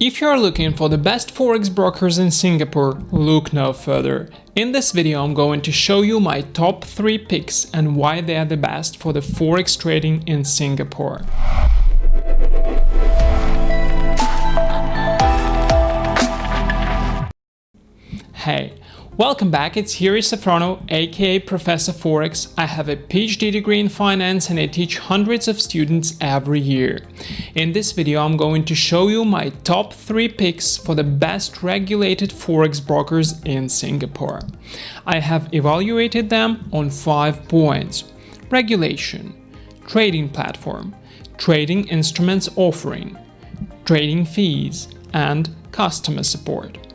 If you are looking for the best forex brokers in Singapore, look no further. In this video I'm going to show you my top 3 picks and why they are the best for the forex trading in Singapore. Hey, Welcome back, it's Hiri Safrono, aka Professor Forex. I have a PhD degree in finance and I teach hundreds of students every year. In this video I'm going to show you my top 3 picks for the best regulated Forex brokers in Singapore. I have evaluated them on 5 points. Regulation, trading platform, trading instruments offering, trading fees, and customer support.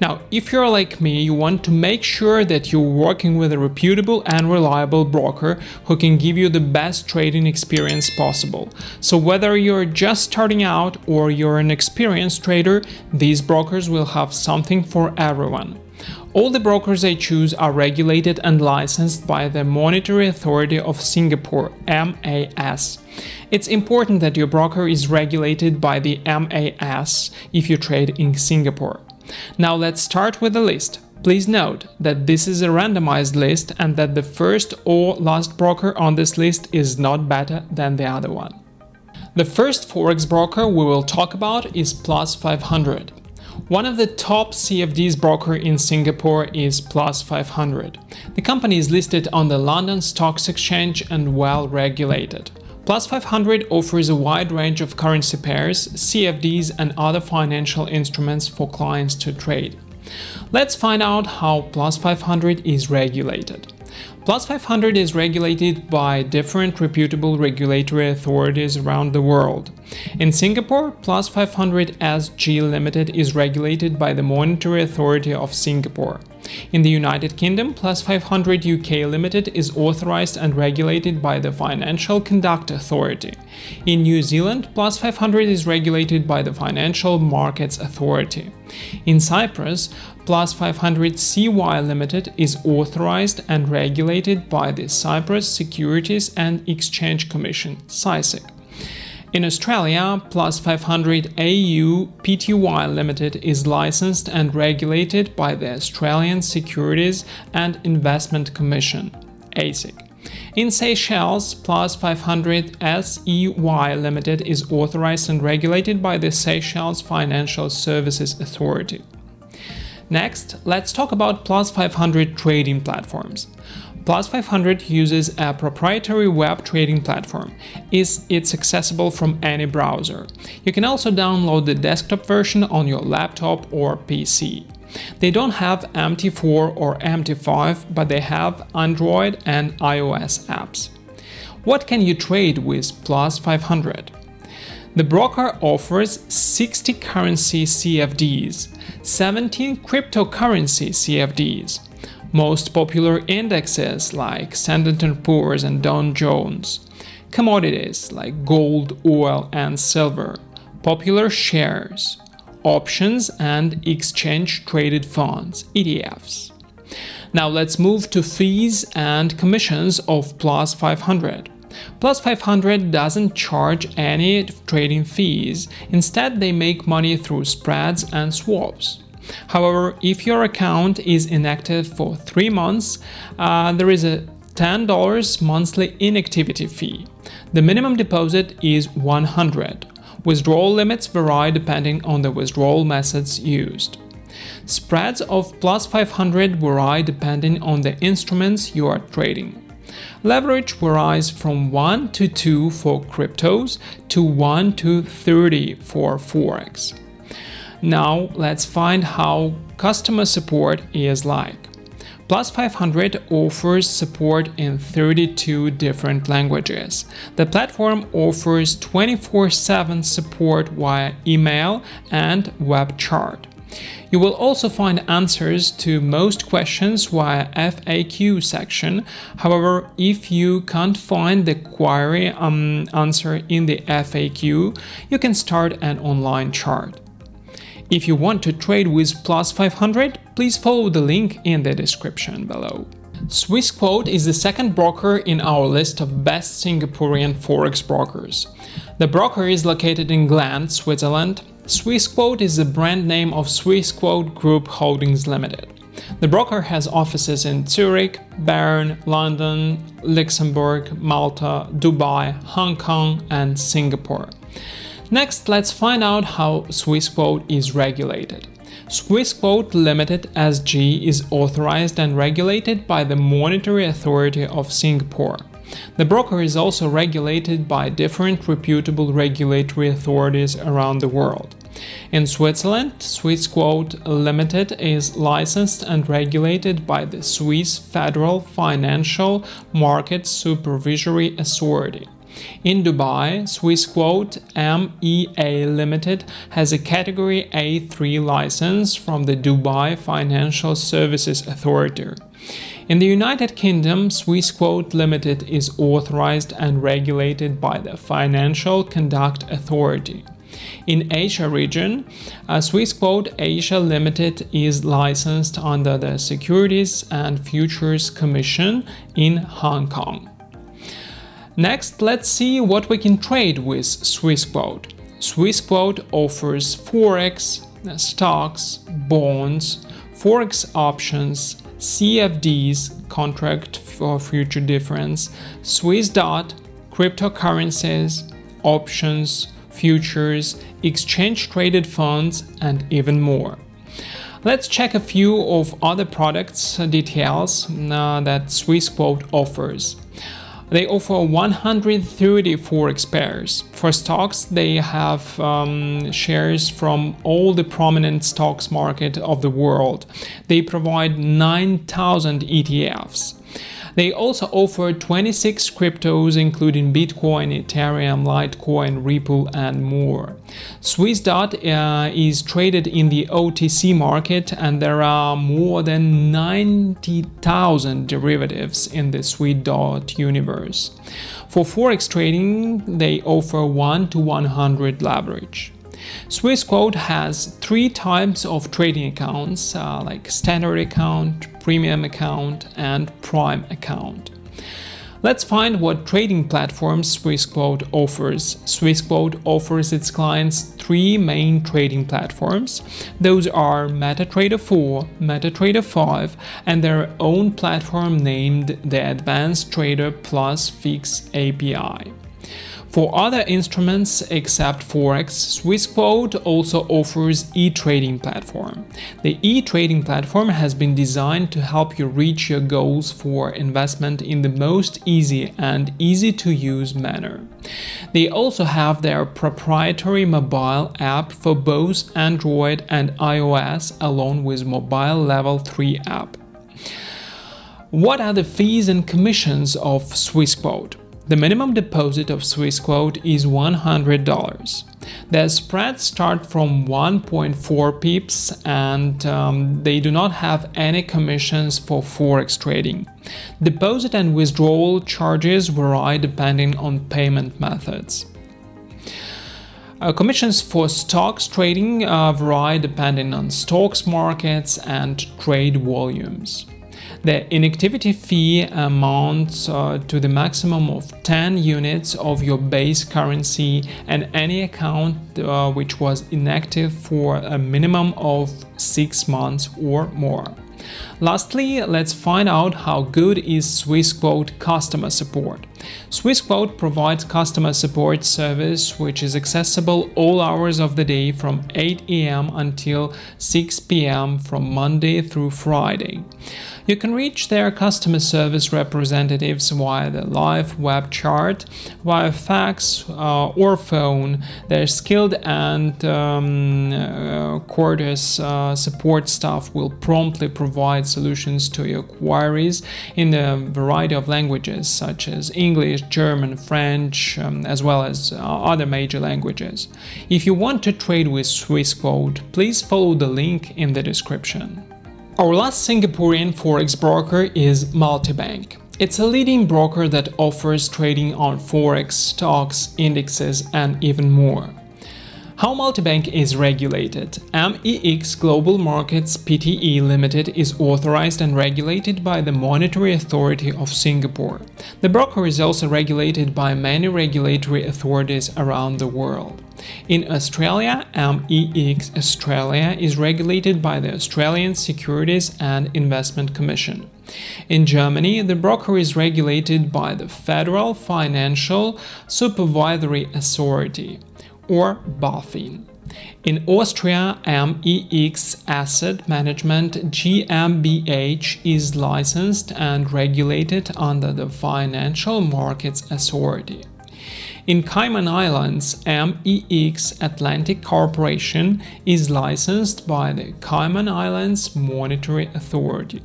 Now, if you're like me, you want to make sure that you're working with a reputable and reliable broker who can give you the best trading experience possible. So whether you're just starting out or you're an experienced trader, these brokers will have something for everyone. All the brokers I choose are regulated and licensed by the Monetary Authority of Singapore MAS. It's important that your broker is regulated by the MAS if you trade in Singapore. Now let's start with the list. Please note that this is a randomized list and that the first or last broker on this list is not better than the other one. The first forex broker we will talk about is Plus 500. One of the top CFDs broker in Singapore is Plus 500. The company is listed on the London Stocks Exchange and well regulated. Plus 500 offers a wide range of currency pairs, CFDs and other financial instruments for clients to trade. Let's find out how Plus 500 is regulated. Plus 500 is regulated by different reputable regulatory authorities around the world. In Singapore, Plus 500 SG Limited is regulated by the Monetary Authority of Singapore. In the United Kingdom, Plus 500 UK Limited is authorized and regulated by the Financial Conduct Authority. In New Zealand, Plus 500 is regulated by the Financial Markets Authority. In Cyprus, Plus 500 CY Limited is authorized and regulated by the Cyprus Securities and Exchange Commission (CySEC). In Australia, Plus 500 AU Pty Limited is licensed and regulated by the Australian Securities and Investment Commission ASIC. In Seychelles, Plus 500 SEY Limited is authorized and regulated by the Seychelles Financial Services Authority. Next, let's talk about Plus 500 trading platforms. Plus 500 uses a proprietary web trading platform. It's accessible from any browser. You can also download the desktop version on your laptop or PC. They don't have MT4 or MT5, but they have Android and iOS apps. What can you trade with Plus 500? The broker offers 60 currency CFDs, 17 cryptocurrency CFDs, most popular indexes like Standard & Poor's and Dow Jones, commodities like gold, oil and silver, popular shares, options and exchange-traded funds, ETFs. Now let's move to fees and commissions of Plus 500. Plus 500 doesn't charge any trading fees, instead they make money through spreads and swaps. However, if your account is inactive for 3 months, uh, there is a $10 monthly inactivity fee. The minimum deposit is 100. Withdrawal limits vary depending on the withdrawal methods used. Spreads of plus 500 vary depending on the instruments you are trading. Leverage varies from 1 to 2 for cryptos to 1 to 30 for Forex. Now let's find how customer support is like. Plus 500 offers support in 32 different languages. The platform offers 24-7 support via email and web chat. You will also find answers to most questions via FAQ section. However, if you can't find the query um, answer in the FAQ, you can start an online chart. If you want to trade with Plus 500, please follow the link in the description below. Swissquote is the second broker in our list of best Singaporean forex brokers. The broker is located in Gland, Switzerland. Swissquote is the brand name of Swissquote Group Holdings Limited. The broker has offices in Zurich, Bern, London, Luxembourg, Malta, Dubai, Hong Kong, and Singapore. Next, let's find out how Swissquote is regulated. Swissquote Limited SG is authorized and regulated by the Monetary Authority of Singapore. The broker is also regulated by different reputable regulatory authorities around the world. In Switzerland, Swissquote Limited is licensed and regulated by the Swiss Federal Financial Market Supervisory Authority. In Dubai, Swissquote MEA Limited has a Category A3 license from the Dubai Financial Services Authority. In the United Kingdom, Swissquote Limited is authorized and regulated by the Financial Conduct Authority. In Asia region, uh, Swissquote Asia Limited is licensed under the Securities and Futures Commission in Hong Kong. Next, let's see what we can trade with Swissquote. Swissquote offers forex, stocks, bonds, forex options, CFDs, contract for future difference, Swiss dot, cryptocurrencies, options, futures, exchange traded funds, and even more. Let's check a few of other products details uh, that Swissquote offers. They offer 130 forex pairs. For stocks, they have um, shares from all the prominent stocks market of the world. They provide 9,000 ETFs. They also offer 26 cryptos including Bitcoin, Ethereum, Litecoin, Ripple and more. Swissdot uh, is traded in the OTC market and there are more than 90,000 derivatives in the Swissdot universe. For forex trading, they offer 1 to 100 leverage. Swissquote has three types of trading accounts uh, like standard account, premium account and prime account. Let's find what trading platforms Swissquote offers. Swissquote offers its clients three main trading platforms. Those are MetaTrader 4, MetaTrader 5, and their own platform named the Advanced Trader Plus Fix API. For other instruments except Forex, Swissquote also offers e-trading platform. The e-trading platform has been designed to help you reach your goals for investment in the most easy and easy to use manner. They also have their proprietary mobile app for both Android and iOS along with mobile level 3 app. What are the fees and commissions of Swissquote? The minimum deposit of Swissquote is $100. The spreads start from 1.4 pips and um, they do not have any commissions for forex trading. Deposit and withdrawal charges vary depending on payment methods. Uh, commissions for stocks trading uh, vary depending on stocks markets and trade volumes. The inactivity fee amounts uh, to the maximum of 10 units of your base currency and any account uh, which was inactive for a minimum of 6 months or more. Lastly, let's find out how good is Swissquote customer support. Swissquote provides customer support service which is accessible all hours of the day from 8 am until 6 pm from Monday through Friday. You can reach their customer service representatives via the live web chat, via fax uh, or phone. Their skilled and um, uh, courteous uh, support staff will promptly provide solutions to your queries in a variety of languages such as English, German, French, um, as well as uh, other major languages. If you want to trade with Swissquote, please follow the link in the description. Our last Singaporean forex broker is Multibank. It's a leading broker that offers trading on forex, stocks, indexes, and even more. How Multibank is regulated. MEX Global Markets Pte Limited is authorized and regulated by the Monetary Authority of Singapore. The broker is also regulated by many regulatory authorities around the world. In Australia, um, MEX Australia is regulated by the Australian Securities and Investment Commission. In Germany, the broker is regulated by the Federal Financial Supervisory Authority, or BaFin. In Austria, um, MEX Asset Management GmbH is licensed and regulated under the Financial Markets Authority. In Cayman Islands, MEX Atlantic Corporation is licensed by the Cayman Islands Monetary Authority.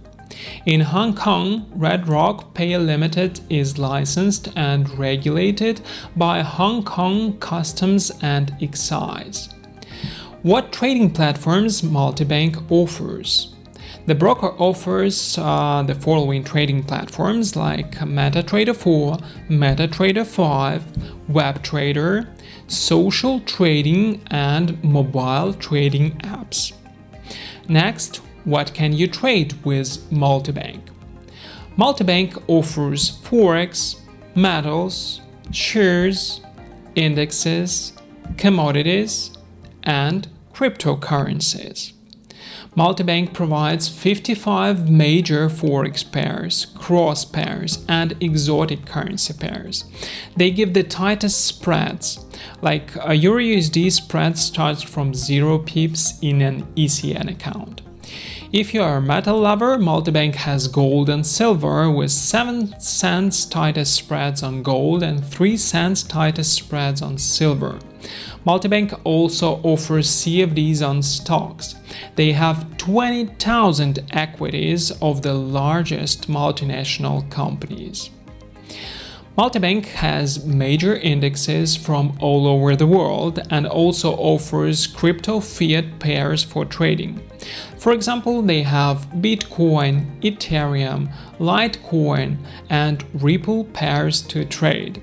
In Hong Kong, Red Rock Pay Limited is licensed and regulated by Hong Kong Customs and Excise. What trading platforms Multibank offers? The broker offers uh, the following trading platforms like MetaTrader 4, MetaTrader 5, WebTrader, social trading, and mobile trading apps. Next, what can you trade with Multibank? Multibank offers Forex, metals, shares, indexes, commodities, and cryptocurrencies. Multibank provides 55 major forex pairs, cross pairs, and exotic currency pairs. They give the tightest spreads, like a EURUSD spread starts from 0 pips in an ECN account. If you are a metal lover, Multibank has gold and silver with 7 cents tightest spreads on gold and 3 cents tightest spreads on silver. Multibank also offers CFDs on stocks. They have 20,000 equities of the largest multinational companies. Multibank has major indexes from all over the world and also offers crypto fiat pairs for trading. For example, they have Bitcoin, Ethereum, Litecoin, and Ripple pairs to trade.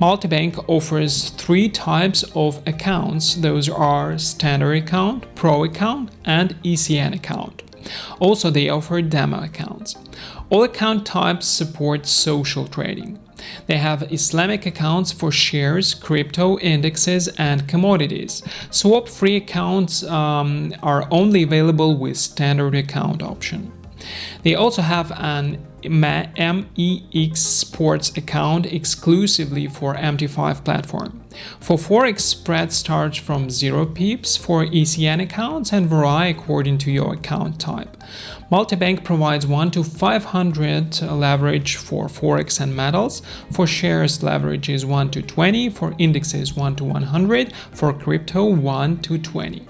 Multibank offers three types of accounts. Those are Standard Account, Pro Account, and ECN account. Also, they offer demo accounts. All account types support social trading. They have Islamic accounts for shares, crypto, indexes, and commodities. Swap-free accounts um, are only available with standard account option. They also have an MEX Sports account exclusively for MT5 platform. For Forex, spread starts from 0 pips for ECN accounts and vary according to your account type. Multibank provides 1 to 500 leverage for Forex and metals. For shares, leverage is 1 to 20. For indexes, 1 to 100. For crypto, 1 to 20.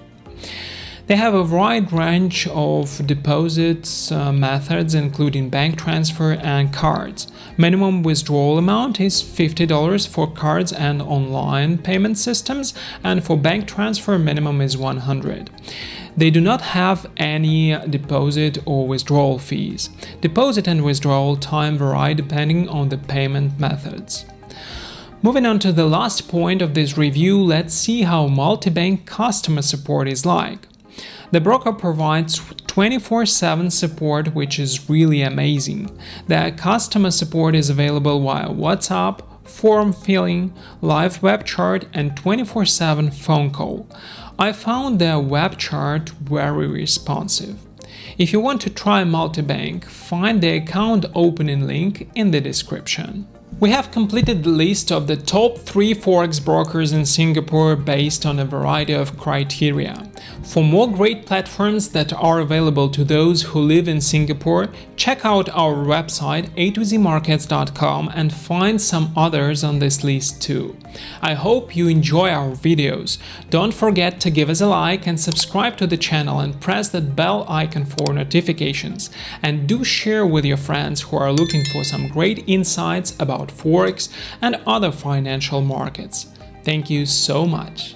They have a wide range of deposits uh, methods including bank transfer and cards. Minimum withdrawal amount is $50 for cards and online payment systems and for bank transfer minimum is 100. They do not have any deposit or withdrawal fees. Deposit and withdrawal time vary depending on the payment methods. Moving on to the last point of this review, let's see how multi-bank customer support is like. The broker provides 24-7 support which is really amazing. The customer support is available via WhatsApp, form filling, live web chat and 24-7 phone call. I found the web chat very responsive. If you want to try multi-bank, find the account opening link in the description. We have completed the list of the top 3 forex brokers in Singapore based on a variety of criteria. For more great platforms that are available to those who live in Singapore, check out our website a2zmarkets.com and find some others on this list too. I hope you enjoy our videos. Don't forget to give us a like and subscribe to the channel and press that bell icon for notifications. And do share with your friends who are looking for some great insights about Forex and other financial markets. Thank you so much.